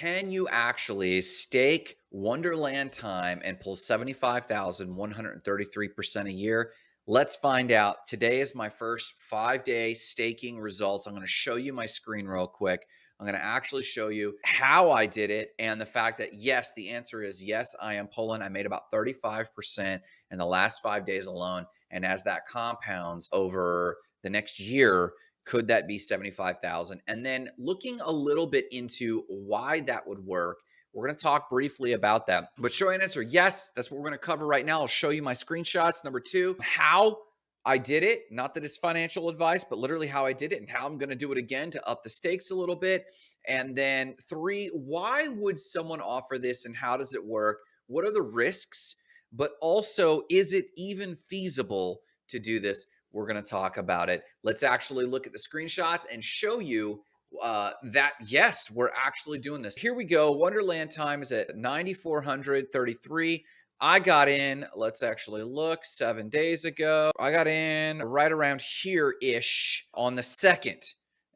can you actually stake Wonderland time and pull 75,133% a year? Let's find out. Today is my first five day staking results. I'm going to show you my screen real quick. I'm going to actually show you how I did it and the fact that yes, the answer is yes, I am pulling. I made about 35% in the last five days alone. And as that compounds over the next year, could that be 75,000? And then looking a little bit into why that would work. We're going to talk briefly about that. But short answer, yes, that's what we're going to cover right now. I'll show you my screenshots. Number two, how I did it. Not that it's financial advice, but literally how I did it and how I'm going to do it again to up the stakes a little bit. And then three, why would someone offer this and how does it work? What are the risks? But also, is it even feasible to do this? We're going to talk about it. Let's actually look at the screenshots and show you uh, that yes, we're actually doing this. Here we go. Wonderland time is at 9,433. I got in, let's actually look, seven days ago. I got in right around here-ish on the second.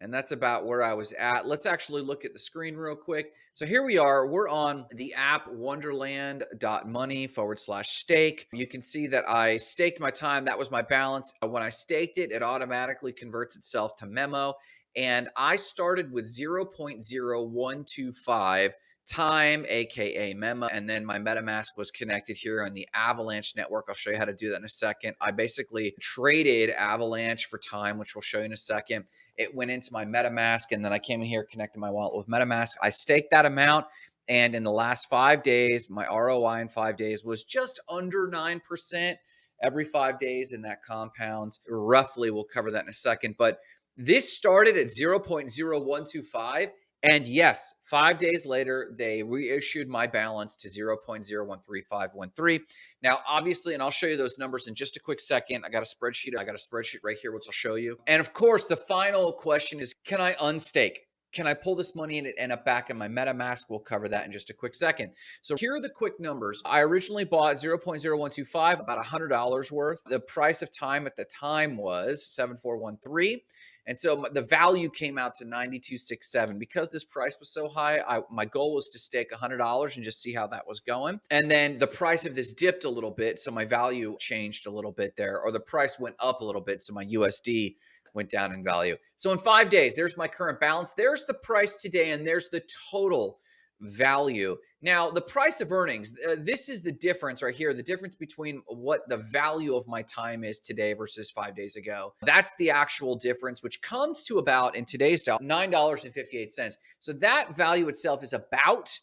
And that's about where I was at. Let's actually look at the screen real quick. So here we are. We're on the app wonderland.money forward slash stake. You can see that I staked my time. That was my balance. Uh, when I staked it, it automatically converts itself to memo. And I started with 0.0125 time, aka memo, and then my MetaMask was connected here on the Avalanche network. I'll show you how to do that in a second. I basically traded Avalanche for time, which we'll show you in a second. It went into my MetaMask, and then I came in here, connected my wallet with MetaMask. I staked that amount. And in the last five days, my ROI in five days was just under 9% every five days, and that compounds roughly. We'll cover that in a second. But this started at 0.0125 and yes, five days later, they reissued my balance to 0.013513. Now, obviously, and I'll show you those numbers in just a quick second. I got a spreadsheet. I got a spreadsheet right here, which I'll show you. And of course, the final question is, can I unstake? Can I pull this money and it end up back in my MetaMask? We'll cover that in just a quick second. So here are the quick numbers. I originally bought 0.0125, about $100 worth. The price of time at the time was 7413. And so the value came out to 9267 because this price was so high. I, my goal was to stake $100 and just see how that was going. And then the price of this dipped a little bit. So my value changed a little bit there, or the price went up a little bit. So my USD went down in value. So in five days, there's my current balance. There's the price today, and there's the total value. Now, the price of earnings, uh, this is the difference right here, the difference between what the value of my time is today versus five days ago. That's the actual difference, which comes to about, in today's dollar, $9.58. So that value itself is about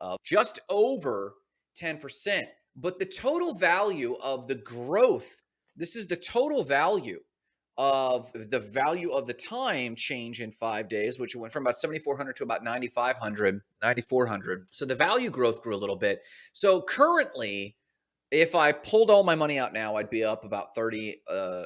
uh, just over 10%. But the total value of the growth, this is the total value of the value of the time change in five days, which went from about 7,400 to about 9,500, 9,400. So the value growth grew a little bit. So currently, if I pulled all my money out now, I'd be up about 37%. Uh,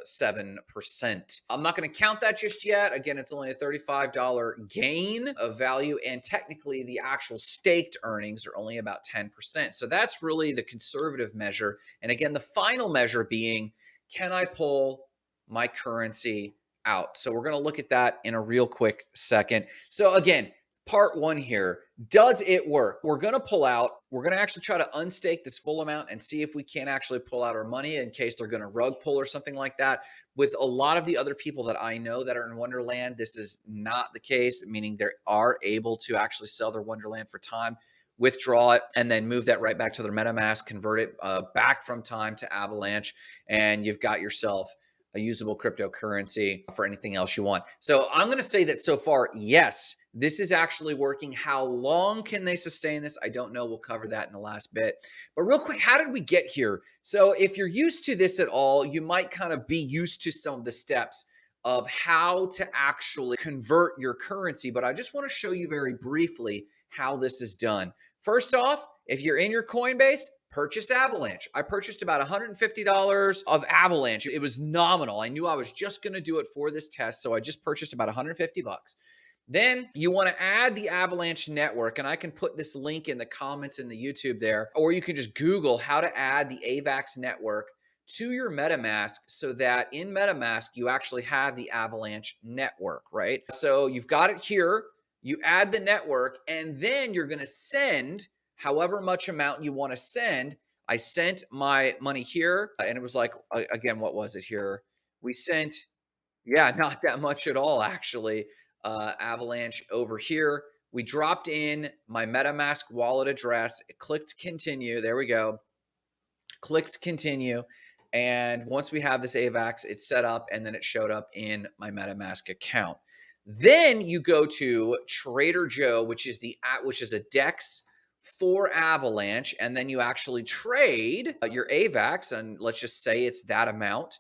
I'm not going to count that just yet. Again, it's only a $35 gain of value. And technically, the actual staked earnings are only about 10%. So that's really the conservative measure. And again, the final measure being, can I pull my currency out. So we're going to look at that in a real quick second. So again, part one here, does it work? We're going to pull out, we're going to actually try to unstake this full amount and see if we can't actually pull out our money in case they're going to rug pull or something like that. With a lot of the other people that I know that are in Wonderland, this is not the case, meaning they are able to actually sell their Wonderland for time withdraw it, and then move that right back to their MetaMask, convert it uh, back from time to Avalanche, and you've got yourself a usable cryptocurrency for anything else you want. So I'm going to say that so far, yes, this is actually working. How long can they sustain this? I don't know. We'll cover that in the last bit. But real quick, how did we get here? So if you're used to this at all, you might kind of be used to some of the steps of how to actually convert your currency. But I just want to show you very briefly how this is done. First off, if you're in your Coinbase, purchase Avalanche. I purchased about $150 of Avalanche. It was nominal. I knew I was just going to do it for this test, so I just purchased about 150 bucks. Then you want to add the Avalanche network, and I can put this link in the comments in the YouTube there, or you can just Google how to add the AVAX network to your MetaMask so that in MetaMask, you actually have the Avalanche network, right? So you've got it here. you add the network, and then you're going to send however much amount you want to send. I sent my money here, and it was like, again, what was it here? We sent, yeah, not that much at all, actually. Uh, Avalanche over here. We dropped in my MetaMask wallet address, clicked continue. There we go. Clicked continue. And once we have this AVAX, it's set up and then it showed up in my MetaMask account. Then you go to Trader Joe, which is the at, which is a DEX for Avalanche, and then you actually trade uh, your AVAX, and let's just say it's that amount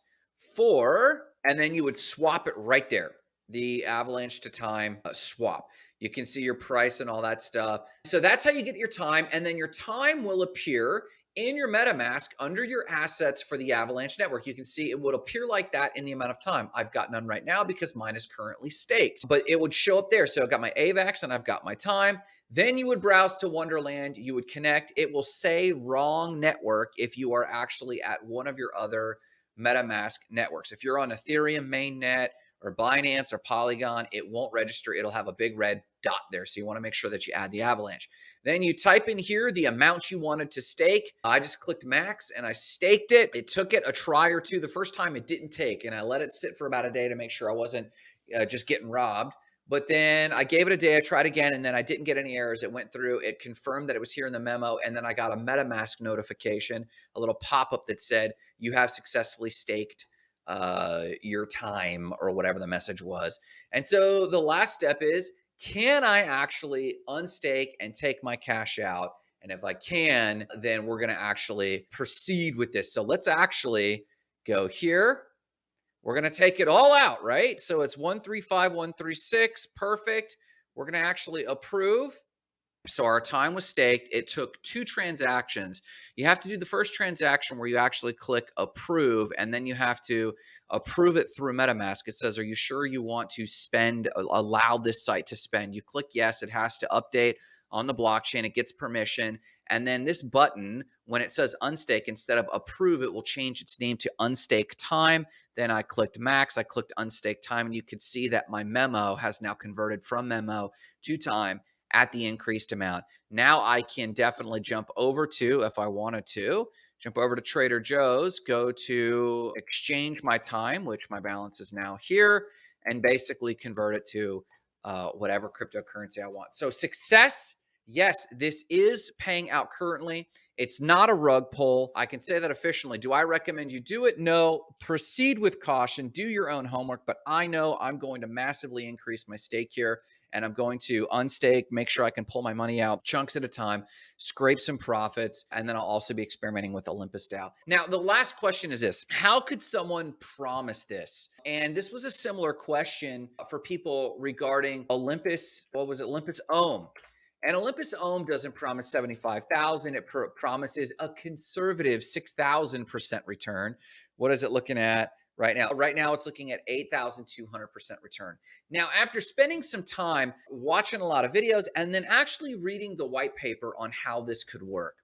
for, and then you would swap it right there, the Avalanche to time uh, swap. You can see your price and all that stuff. So that's how you get your time, and then your time will appear in your MetaMask under your assets for the Avalanche network. You can see it would appear like that in the amount of time. I've got none right now because mine is currently staked, but it would show up there. So I've got my AVAX and I've got my time. Then you would browse to Wonderland, you would connect. It will say wrong network if you are actually at one of your other MetaMask networks. If you're on Ethereum mainnet or Binance or Polygon, it won't register. It'll have a big red dot there. So you want to make sure that you add the Avalanche. Then you type in here the amount you wanted to stake. I just clicked max and I staked it. It took it a try or two. The first time it didn't take, and I let it sit for about a day to make sure I wasn't uh, just getting robbed. But then I gave it a day. I tried again, and then I didn't get any errors. It went through. It confirmed that it was here in the memo, and then I got a MetaMask notification, a little pop up that said you have successfully staked uh, your time or whatever the message was. And so the last step is can I actually unstake and take my cash out? And if I can, then we're going to actually proceed with this. So let's actually go here. We're going to take it all out, right? So it's 135136. Perfect. We're going to actually approve. So our time was staked. It took two transactions. You have to do the first transaction where you actually click approve, and then you have to approve it through MetaMask. It says, Are you sure you want to spend, allow this site to spend? You click yes, it has to update on the blockchain, it gets permission. And then this button, when it says unstake, instead of approve, it will change its name to unstake time. Then I clicked max, I clicked unstake time, and you can see that my memo has now converted from memo to time at the increased amount. Now I can definitely jump over to, if I wanted to, jump over to Trader Joe's, go to exchange my time, which my balance is now here, and basically convert it to uh, whatever cryptocurrency I want. So success, yes, this is paying out currently. It's not a rug pull. I can say that officially. Do I recommend you do it? No. Proceed with caution. Do your own homework. But I know I'm going to massively increase my stake here and I'm going to unstake, make sure I can pull my money out chunks at a time, scrape some profits, and then I'll also be experimenting with Olympus DAO. Now, the last question is this How could someone promise this? And this was a similar question for people regarding Olympus, what was it, Olympus Ohm. And Olympus Ohm doesn't promise 75,000. It pr promises a conservative 6,000% return. What is it looking at? right now. Right now, it's looking at 8,200% return. Now, after spending some time watching a lot of videos and then actually reading the white paper on how this could work,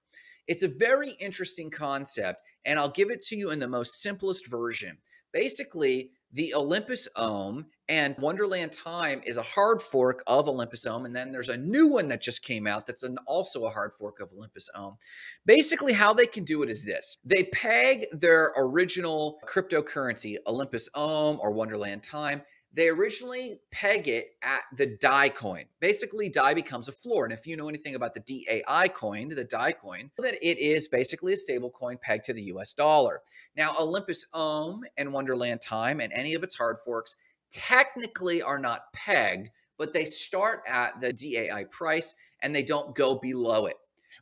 it's a very interesting concept, and I'll give it to you in the most simplest version. Basically, the Olympus Ohm and Wonderland Time is a hard fork of Olympus Ohm. And then there's a new one that just came out that's an, also a hard fork of Olympus Ohm. Basically, how they can do it is this they peg their original cryptocurrency, Olympus Ohm or Wonderland Time. They originally peg it at the DAI coin. Basically, DAI becomes a floor. And if you know anything about the DAI coin, the DAI coin, that it is basically a stable coin pegged to the US dollar. Now, Olympus Ohm and Wonderland Time and any of its hard forks technically are not pegged, but they start at the DAI price and they don't go below it,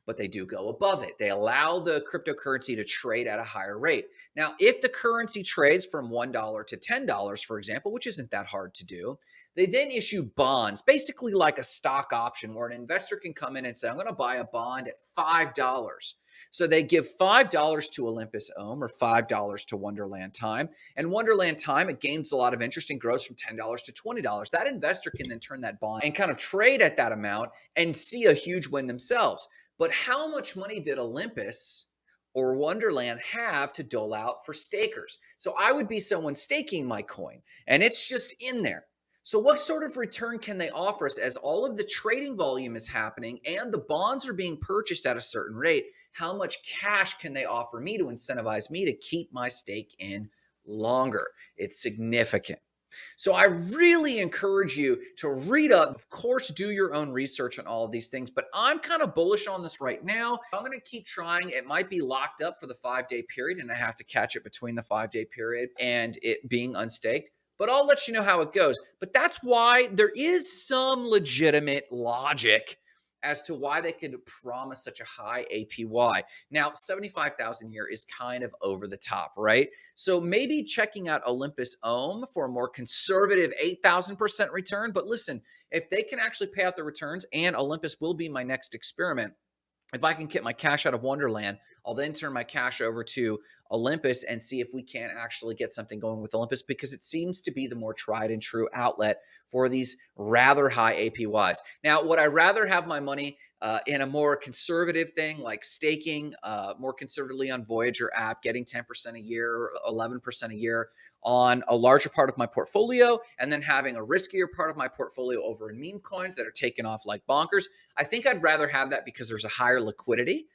but they do go above it. They allow the cryptocurrency to trade at a higher rate. Now, if the currency trades from $1 to $10, for example, which isn't that hard to do, they then issue bonds, basically like a stock option where an investor can come in and say, I'm going to buy a bond at $5. So they give $5 to Olympus Ohm or $5 to Wonderland Time. And Wonderland Time, it gains a lot of interest and grows from $10 to $20. That investor can then turn that bond and kind of trade at that amount and see a huge win themselves. But how much money did Olympus or Wonderland have to dole out for stakers? So I would be someone staking my coin and it's just in there. So, what sort of return can they offer us as all of the trading volume is happening and the bonds are being purchased at a certain rate? How much cash can they offer me to incentivize me to keep my stake in longer? It's significant. So I really encourage you to read up. Of course, do your own research on all of these things, but I'm kind of bullish on this right now. I'm going to keep trying. It might be locked up for the five day period, and I have to catch it between the five day period and it being unstaked but I'll let you know how it goes. But that's why there is some legitimate logic as to why they could promise such a high APY. Now, 75,000 here is kind of over the top, right? So maybe checking out Olympus Ohm for a more conservative 8,000% return. But listen, if they can actually pay out the returns and Olympus will be my next experiment, if I can get my cash out of Wonderland, I'll then turn my cash over to Olympus and see if we can't actually get something going with Olympus because it seems to be the more tried and true outlet for these rather high APYs. Now, would I rather have my money uh, in a more conservative thing like staking uh, more conservatively on Voyager app, getting 10% a year, 11% a year on a larger part of my portfolio, and then having a riskier part of my portfolio over in meme coins that are taken off like bonkers. I think I'd rather have that because there's a higher liquidity.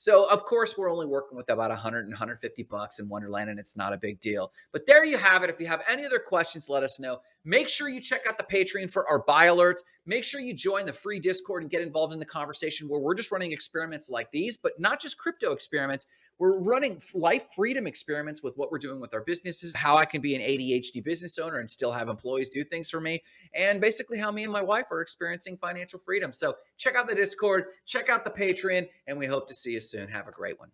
So of course we're only working with about 100 and 150 bucks in Wonderland and it's not a big deal. But there you have it. If you have any other questions, let us know. Make sure you check out the Patreon for our buy alerts. Make sure you join the free Discord and get involved in the conversation where we're just running experiments like these, but not just crypto experiments. We're running life freedom experiments with what we're doing with our businesses, how I can be an ADHD business owner and still have employees do things for me, and basically how me and my wife are experiencing financial freedom. So check out the Discord, check out the Patreon, and we hope to see you soon. Have a great one.